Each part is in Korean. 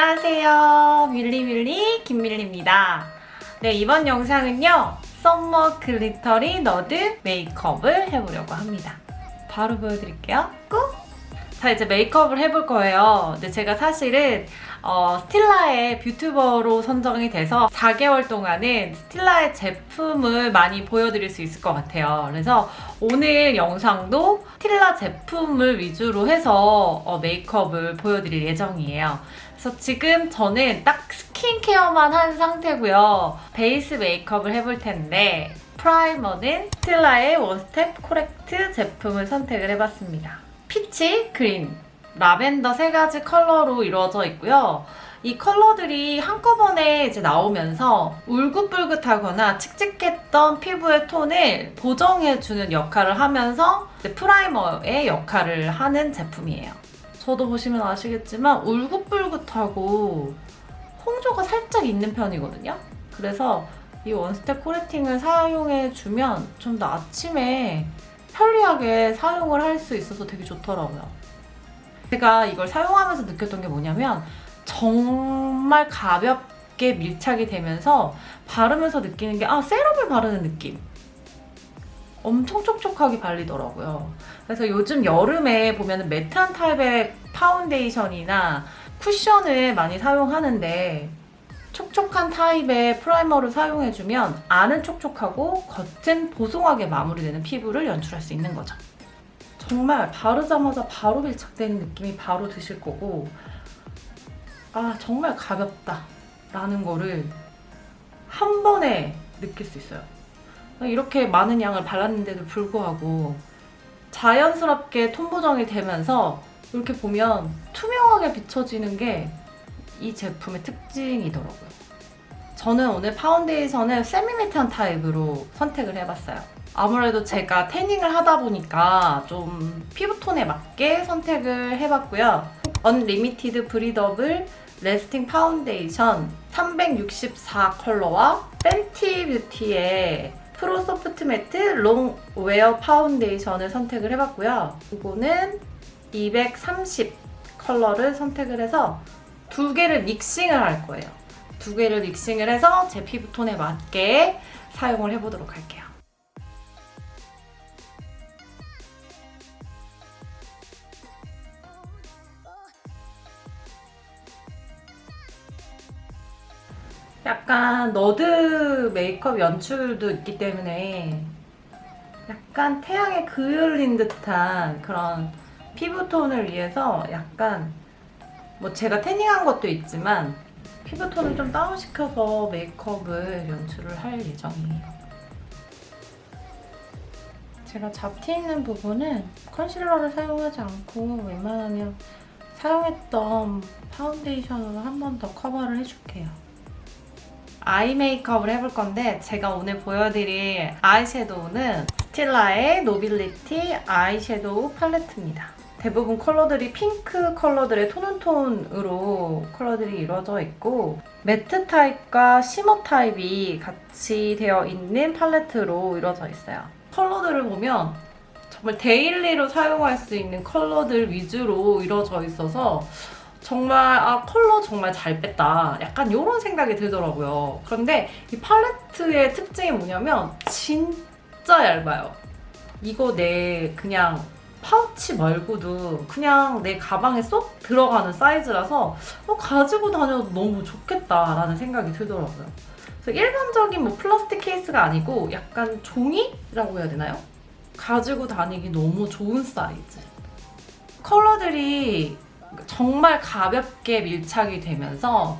안녕하세요. 밀리밀리 김밀리입니다. 네, 이번 영상은요. summer glittery nerd 메이크업을 해보려고 합니다. 바로 보여드릴게요. 꾹! 자, 이제 메이크업을 해볼 거예요. 근데 제가 사실은 어, 스틸라의 뷰튜버로 선정이 돼서 4개월 동안은 스틸라의 제품을 많이 보여드릴 수 있을 것 같아요. 그래서 오늘 영상도 스틸라 제품을 위주로 해서 어, 메이크업을 보여드릴 예정이에요. 그래서 지금 저는 딱 스킨케어만 한 상태고요. 베이스 메이크업을 해볼 텐데 primer는 스틸라의 One Step Correct 제품을 선택을 해봤습니다. 피치, 그린, 라벤더 세 가지 컬러로 이루어져 있고요. 이 컬러들이 한꺼번에 이제 나오면서 울긋불긋하거나 칙칙했던 피부의 톤을 보정해주는 역할을 하면서 프라이머의 역할을 하는 제품이에요. 저도 보시면 아시겠지만 울긋불긋하고 홍조가 살짝 있는 편이거든요. 그래서 이 원스텝 코레팅을 사용해주면 좀 더 아침에 편리하게 사용을 할 수 있어서 되게 좋더라고요. 제가 이걸 사용하면서 느꼈던 게 뭐냐면 정말 가볍게 밀착이 되면서 바르면서 느끼는 게 아, 세럼을 바르는 느낌. 엄청 촉촉하게 발리더라고요. 그래서 요즘 여름에 보면 매트한 타입의 파운데이션이나 쿠션을 많이 사용하는데 촉촉한 타입의 primer를 사용해주면 안은 촉촉하고 겉은 보송하게 마무리되는 피부를 연출할 수 있는 거죠. 정말 바르자마자 바로 밀착되는 느낌이 바로 드실 거고 아 정말 가볍다 라는 거를 한 번에 느낄 수 있어요. 이렇게 많은 양을 발랐는데도 불구하고 자연스럽게 톤 보정이 되면서 이렇게 보면 투명하게 비춰지는 게 이 제품의 특징이더라고요. 저는 오늘 파운데이션을 semi-matte한 타입으로 선택을 해봤어요. 아무래도 제가 태닝을 하다 보니까 좀 피부톤에 맞게 선택을 해봤고요. Unlimited Breathable Lasting Foundation 364 컬러와 Fenty Beauty의 Pro Soft Matte Longwear Foundation을 선택을 해봤고요. 이거는 230 컬러를 선택을 해서 두 개를 믹싱을 할 거예요. 두 개를 믹싱을 해서 제 피부톤에 맞게 사용을 해보도록 할게요. 약간 너드 메이크업 연출도 있기 때문에 약간 태양에 그을린 듯한 그런 피부톤을 위해서 약간 뭐 제가 태닝한 것도 있지만 피부톤을 좀 다운시켜서 메이크업을 연출을 할 예정이에요. 제가 잡티 있는 부분은 컨실러를 사용하지 않고 웬만하면 사용했던 파운데이션으로 한 번 더 커버를 해줄게요. 아이 메이크업을 해볼 건데 제가 오늘 보여드릴 아이섀도우는 스틸라의 노빌리티 아이섀도우 팔레트입니다. 대부분 컬러들이 핑크 컬러들의 tone on tone으로 컬러들이 이루어져 있고 매트 타입과 shimmer 타입이 같이 되어 있는 팔레트로 이루어져 있어요. 컬러들을 보면 정말 daily로 사용할 수 있는 컬러들 위주로 이루어져 있어서 정말 아 컬러 정말 잘 뺐다 약간 이런 생각이 들더라고요. 그런데 이 팔레트의 특징이 뭐냐면 진짜 얇아요. 이거 내 그냥 파우치 말고도 그냥 내 가방에 쏙 들어가는 사이즈라서 어, 가지고 다녀도 너무 좋겠다라는 생각이 들더라고요. 그래서 일반적인 뭐 플라스틱 케이스가 아니고 약간 종이라고 해야 되나요? 가지고 다니기 너무 좋은 사이즈. 컬러들이 정말 가볍게 밀착이 되면서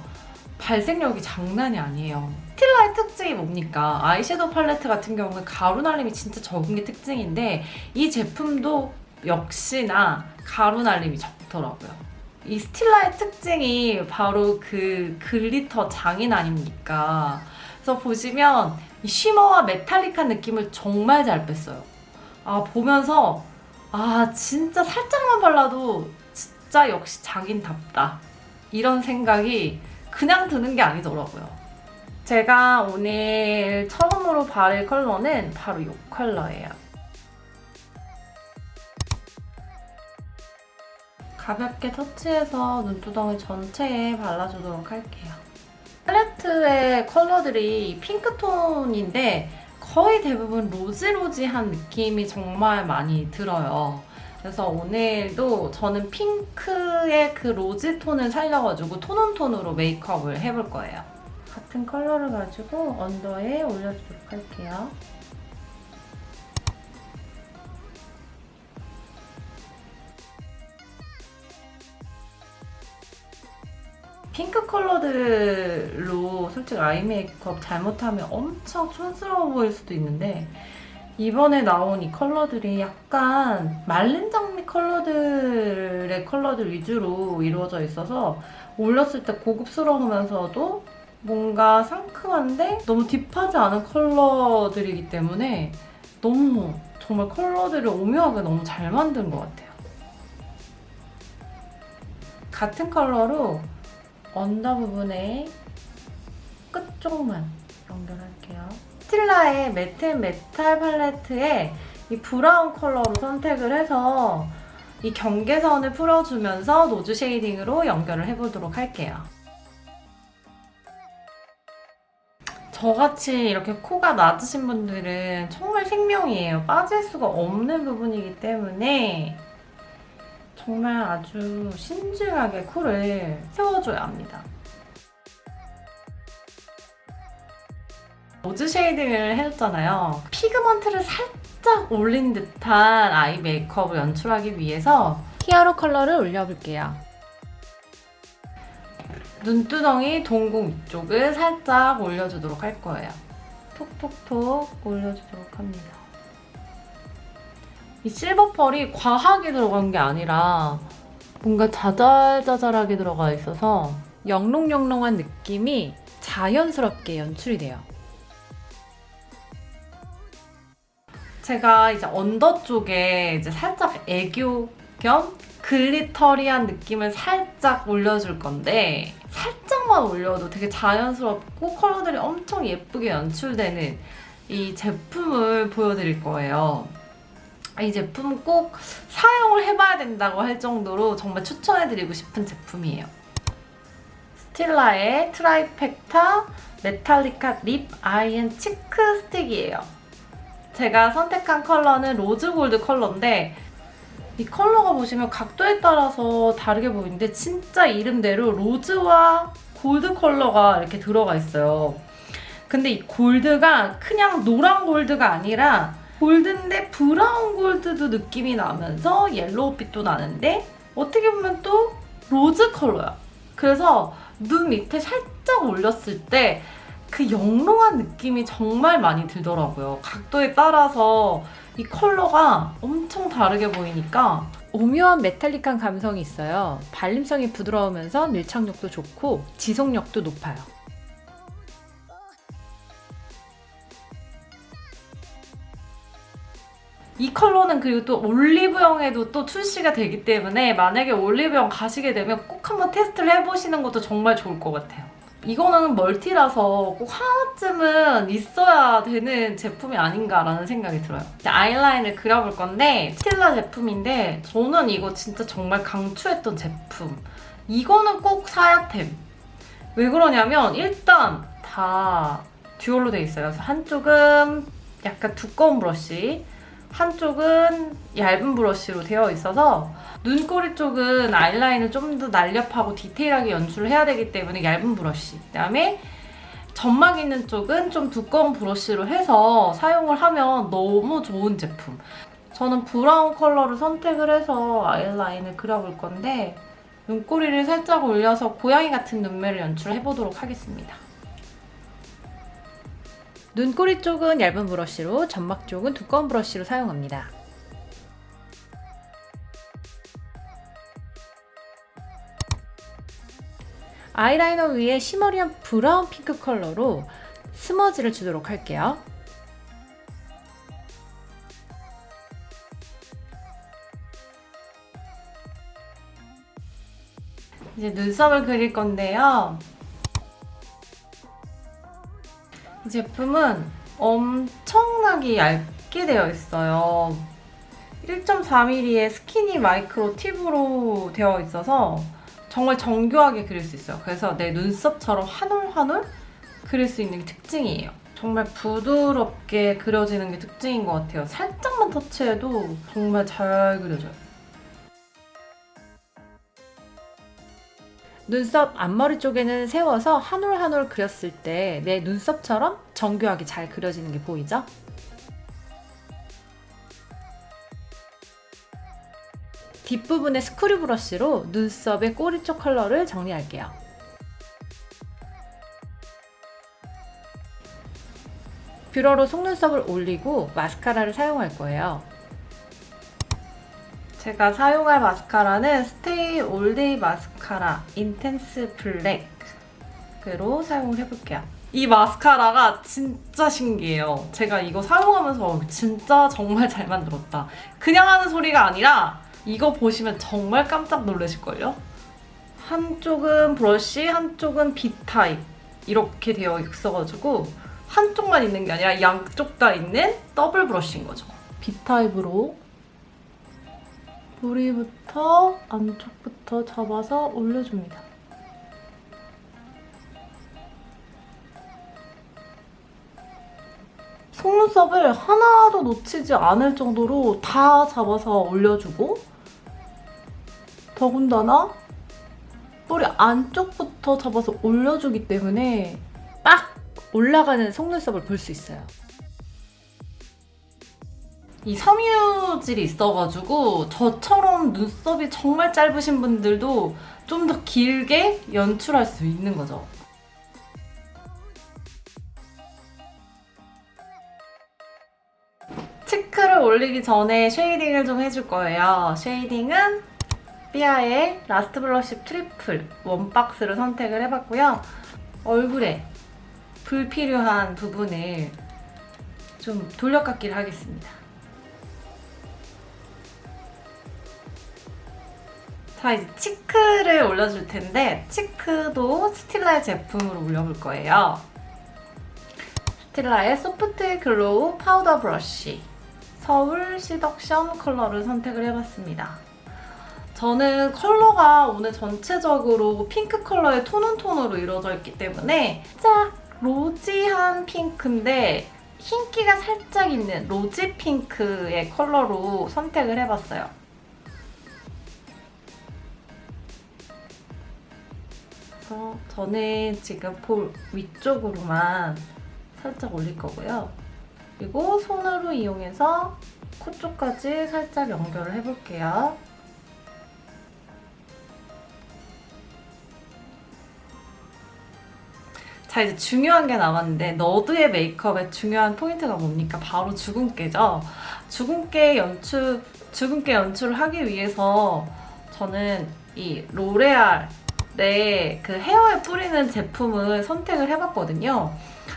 발색력이 장난이 아니에요. 스틸라의 특징이 뭡니까? 아이섀도우 팔레트 같은 경우는 가루 날림이 진짜 적은 게 특징인데 이 제품도 역시나 가루 날림이 적더라고요. 이 스틸라의 특징이 바로 그 glitter 장인 아닙니까? 그래서 보시면 쉬머와 메탈릭한 느낌을 정말 잘 뺐어요. 아 보면서 아 진짜 살짝만 발라도 진짜 역시 장인답다 이런 생각이 그냥 드는 게 아니더라고요. 제가 오늘 처음으로 바를 컬러는 바로 이 컬러예요. 가볍게 터치해서 눈두덩이 전체에 발라주도록 할게요. 팔레트의 컬러들이 핑크톤인데 거의 대부분 로지로지한 느낌이 정말 많이 들어요. 그래서 오늘도 저는 핑크의 그 로지 톤을 살려가지고 톤온톤으로 메이크업을 해볼 거예요. 같은 컬러를 가지고 언더에 올려주도록 할게요. 핑크 컬러들로 솔직히 아이 메이크업 잘못하면 엄청 촌스러워 보일 수도 있는데 이번에 나온 이 컬러들이 약간 말린 장미 컬러들의 컬러들 위주로 이루어져 있어서 올렸을 때 고급스러우면서도 뭔가 상큼한데 너무 딥하지 않은 컬러들이기 때문에 너무 정말 컬러들을 오묘하게 너무 잘 만든 것 같아요. 같은 컬러로 언더 부분에 끝쪽만 연결할게요. 스틸라의 Matte and Metal 팔레트에 이 브라운 컬러로 선택을 해서 이 경계선을 풀어주면서 nose shading으로 연결을 해보도록 할게요. 저같이 이렇게 코가 낮으신 분들은 정말 생명이에요. 빠질 수가 없는 부분이기 때문에 정말 아주 신중하게 코를 세워줘야 합니다. nose shading을 해줬잖아요. pigment를 살짝 올린 듯한 아이 메이크업을 연출하기 위해서 hero 컬러를 올려볼게요. 눈두덩이 동공 위쪽을 살짝 올려주도록 할 거예요. 톡톡톡 올려주도록 합니다. 이 실버 펄이 과하게 들어간 게 아니라 뭔가 자잘자잘하게 들어가 있어서 영롱영롱한 느낌이 자연스럽게 연출이 돼요. 제가 이제 언더 쪽에 이제 살짝 애교 겸 글리터리한 느낌을 살짝 올려줄 건데 살짝만 올려도 되게 자연스럽고 컬러들이 엄청 예쁘게 연출되는 이 제품을 보여드릴 거예요. 이 제품 꼭 사용을 해봐야 된다고 할 정도로 정말 추천해드리고 싶은 제품이에요. 스틸라의 Trifecta Metallica Lip Eye and Cheek Stick이에요. 제가 선택한 컬러는 로즈 골드 컬러인데 이 컬러가 보시면 각도에 따라서 다르게 보이는데 진짜 이름대로 로즈와 골드 컬러가 이렇게 들어가 있어요. 근데 이 골드가 그냥 노란 골드가 아니라 골드인데 브라운 골드도 느낌이 나면서 옐로우빛도 나는데 어떻게 보면 또 로즈 컬러야. 그래서 눈 밑에 살짝 올렸을 때 그 영롱한 느낌이 정말 많이 들더라고요. 각도에 따라서 이 컬러가 엄청 다르게 보이니까 오묘한 metallic한 감성이 있어요. 발림성이 부드러우면서 밀착력도 좋고 지속력도 높아요. 이 컬러는 그리고 또 올리브영에도 또 출시가 되기 때문에 만약에 올리브영 가시게 되면 꼭 한번 테스트를 해보시는 것도 정말 좋을 것 같아요. 이거는 멀티라서 꼭 하나쯤은 있어야 되는 제품이 아닌가라는 생각이 들어요. 아이라인을 그려볼 건데 스틸라 제품인데 저는 이거 진짜 정말 강추했던 제품. 이거는 꼭 사야 템. 왜 그러냐면 일단 다 듀얼로 돼 있어요. 그래서 한쪽은 약간 두꺼운 브러쉬, 한쪽은 얇은 브러쉬로 되어 있어서 눈꼬리 쪽은 아이라인을 좀 더 날렵하고 디테일하게 연출을 해야 되기 때문에 얇은 브러쉬. 그다음에 점막 있는 쪽은 좀 두꺼운 브러쉬로 해서 사용을 하면 너무 좋은 제품. 저는 브라운 컬러를 선택을 해서 아이라인을 그려볼 건데 눈꼬리를 살짝 올려서 고양이 같은 눈매를 연출해보도록 하겠습니다 눈꼬리 쪽은 얇은 브러쉬로, 점막 쪽은 두꺼운 브러쉬로 사용합니다. 아이라이너 위에 시머리한 브라운 핑크 컬러로 스머지를 주도록 할게요. 이제 눈썹을 그릴 건데요. 제품은 엄청나게 얇게 되어 있어요. 1.4mm의 스키니 마이크로 팁으로 되어 있어서 정말 정교하게 그릴 수 있어요. 그래서 내 눈썹처럼 한 올 한 올 그릴 수 있는 게 특징이에요. 정말 부드럽게 그려지는 게 특징인 것 같아요. 살짝만 터치해도 정말 잘 그려져요. 눈썹 앞머리 쪽에는 세워서 한 올 한 올 그렸을 때 내 눈썹처럼 정교하게 잘 그려지는 게 보이죠? 뒷부분의 스크류 브러쉬로 눈썹의 꼬리 쪽 컬러를 정리할게요. 뷰러로 속눈썹을 올리고 마스카라를 사용할 거예요. 제가 사용할 마스카라는 Stay All Day 마스카라 Intense Black으로 사용을 해볼게요. 이 마스카라가 진짜 신기해요. 제가 이거 사용하면서 어, 진짜 정말 잘 만들었다. 그냥 하는 소리가 아니라 이거 보시면 정말 깜짝 놀라실걸요? 한쪽은 브러쉬, 한쪽은 빗 타입 이렇게 되어 있어가지고 한쪽만 있는 게 아니라 양쪽 다 있는 더블 브러쉬인 거죠. B타입으로 뿌리부터 안쪽부터 잡아서 올려줍니다. 속눈썹을 하나도 놓치지 않을 정도로 다 잡아서 올려주고 더군다나 뿌리 안쪽부터 잡아서 올려주기 때문에 딱 올라가는 속눈썹을 볼 수 있어요. 이 섬유질이 있어가지고 저처럼 눈썹이 정말 짧으신 분들도 좀 더 길게 연출할 수 있는 거죠. cheek를 올리기 전에 shading을 좀 해줄 거예요. shading은 BBIA의 Last Blush Triple One Box를 선택을 해봤고요. 얼굴에 불필요한 부분을 좀 돌려깎기를 하겠습니다. 자 이제 cheek를 올려줄 텐데 cheek도 Stila의 제품으로 올려볼 거예요. Stila의 Soft Glow Powder Blush Seoul Seduction 컬러를 선택을 해봤습니다. 저는 컬러가 오늘 전체적으로 핑크 컬러의 tone on tone으로 이루어져 있기 때문에 살짝 로지한 핑크인데 흰기가 살짝 있는 로지 핑크의 컬러로 선택을 해봤어요. 그래서 저는 지금 볼 위쪽으로만 살짝 올릴 거고요. 그리고 손으로 이용해서 코 쪽까지 살짝 연결을 해볼게요. 자 이제 중요한 게 남았는데 nerd의 메이크업의 중요한 포인트가 뭡니까? 바로 주근깨죠. 주근깨 연출, 주근깨 연출을 하기 위해서 저는 이 L'Oréal 네, 그 헤어에 뿌리는 제품을 선택을 해봤거든요.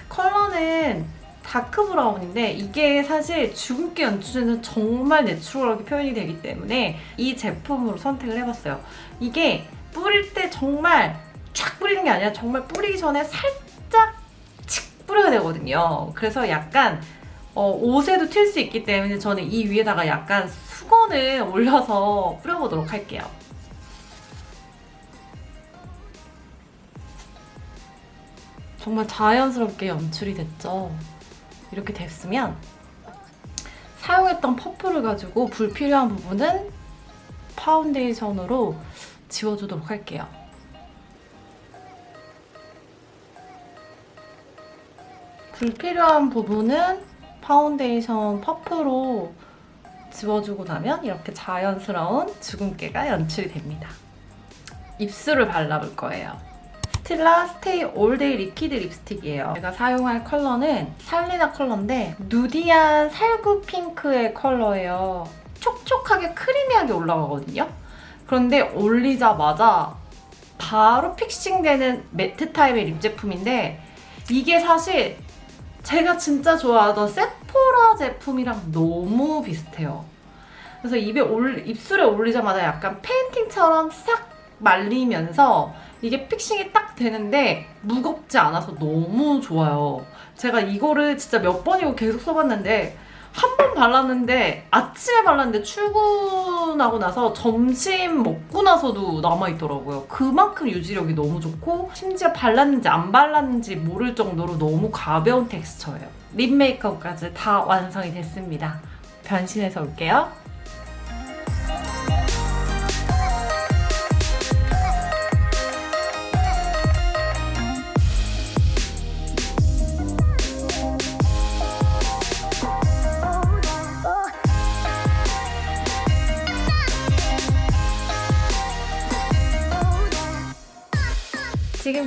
컬러는 dark brown인데 이게 사실 주근깨 연출에는 정말 natural하게 표현이 되기 때문에 이 제품으로 선택을 해봤어요. 이게 뿌릴 때 정말 쫙 뿌리는 게 아니라 정말 뿌리기 전에 살짝 칙 뿌려야 되거든요. 그래서 약간 어, 옷에도 튈 수 있기 때문에 저는 이 위에다가 약간 수건을 올려서 뿌려보도록 할게요. 정말 자연스럽게 연출이 됐죠. 이렇게 됐으면 사용했던 퍼프를 가지고 불필요한 부분은 파운데이션으로 지워주도록 할게요. 불필요한 부분은 파운데이션 퍼프로 지워주고 나면 이렇게 자연스러운 주근깨가 연출이 됩니다. 입술을 발라볼 거예요. Stila Stay All Day Liquid Lipstick이에요. 제가 사용할 컬러는 살리나 컬러인데 nudy한 살구 핑크의 컬러예요. 촉촉하게 creamy하게 올라가거든요. 그런데 올리자마자 바로 fixing되는 matte 타입의 lip 제품인데 이게 사실 제가 진짜 좋아하던 Sephora 제품이랑 너무 비슷해요. 그래서 입에 올, 입술에 올리자마자 약간 페인팅처럼 싹 말리면서 이게 fixing이 딱 되는데 무겁지 않아서 너무 좋아요. 제가 이거를 진짜 몇 번이고 계속 써봤는데 한 번 발랐는데 아침에 발랐는데 출근하고 나서 점심 먹고 나서도 남아있더라고요. 그만큼 유지력이 너무 좋고 심지어 발랐는지 안 발랐는지 모를 정도로 너무 가벼운 텍스처예요. 립 메이크업까지 다 완성이 됐습니다. 변신해서 올게요.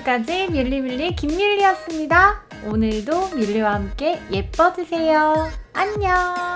지금까지 밀리밀리 김밀리였습니다. 오늘도 밀리와 함께 예뻐지세요. 안녕.